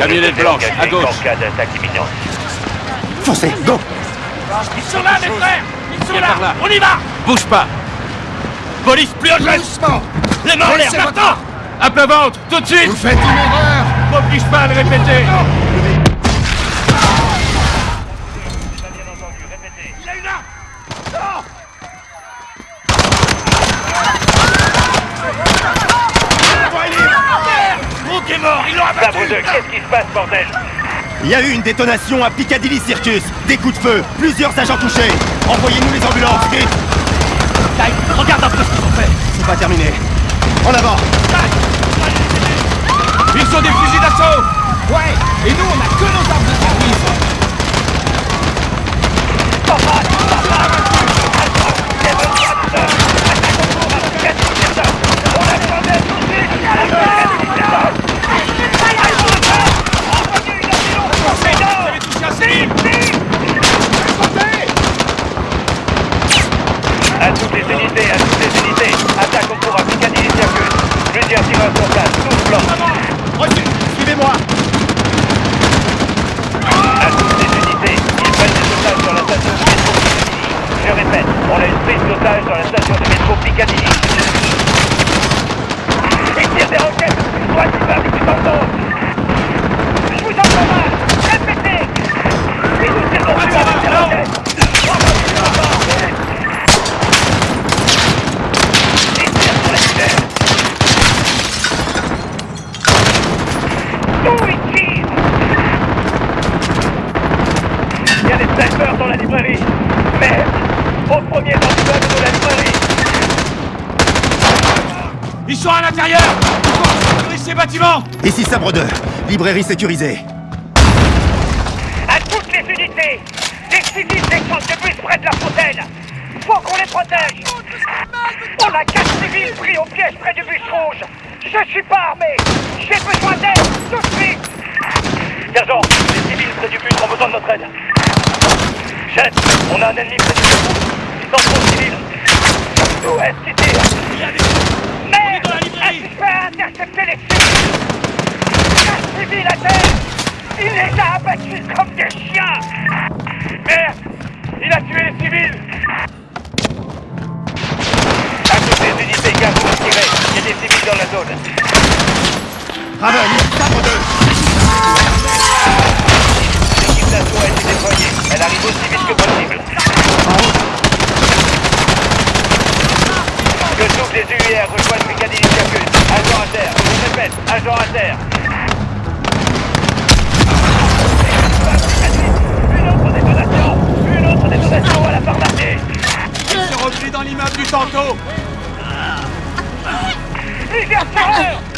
Camionnette blanche, à gauche. En cas d'attaque imminente. Foncez, go. Ils sont là, mes frères. Ils sont là. On y va. Bouge pas. Police, plus haute. Doucement. Les mains en l'air, À plat ventre, tout de suite. Vous faites une erreur. M'oblige pas à le répéter ils l'ont Sabre abattu 2, qu'est-ce qui se passe, bordel? Il y a eu une détonation à Piccadilly Circus. Des coups de feu, plusieurs agents touchés. Envoyez-nous les ambulances, vite regarde un peu ce qu'ils ont fait. C'est pas terminé. En avant. Ils sont des fusils d'assaut. Ouais. Et nous, on a que nos armes de service À toutes les unités, à toutes les unités. Attaque au cours à Piccadilly Circus. Plusieurs tireurs sur place, tous blancs. Reçu Suivez-moi À toutes les unités, ils prennent des otages sur la station de métro Piccadilly. Je répète, on a une prise d'otages dans la station de métro Piccadilly. Ils tirent des roquettes depuis le droit d'immeuble du canton. Je vous entends mal. Répétez. Ils nous tirent dessus avec des roquettes. Ils tirent sur les terres. D'où ils tirent Il y a des snipers dans la librairie. Merde Au premier dans l'immeuble de la librairie Ils sont à l'intérieur. Il faut ces bâtiments Ici Sabre 2, librairie sécurisée. À toutes les unités Les civils descendent de bus près de la fontaine. Faut qu'on les protège. On a quatre civils pris au piège près du bus rouge. Je suis pas armé. J'ai besoin d'aide tout de suite. Sergent, les civils près du bus ont besoin de notre aide. Chef, on a un ennemi près du bus rouge. Ils sont trop civils Où est-ce qu'ils tirent Merde dans la librairie. Est-ce qu'il fait intercepter les civils Quatre civils à terre Il les a abattus comme des chiens Merde Il a tué les civils À toutes les unités, gars, vous tirez Il y a des civils dans la zone ici Sabre 2 L'équipe d'assaut a été déployée. Elle arrive aussi vite que possible. Que toutes les UIR rejoignent Piccadilly Circus. Agent à terre. Je répète, agent à terre. やっよ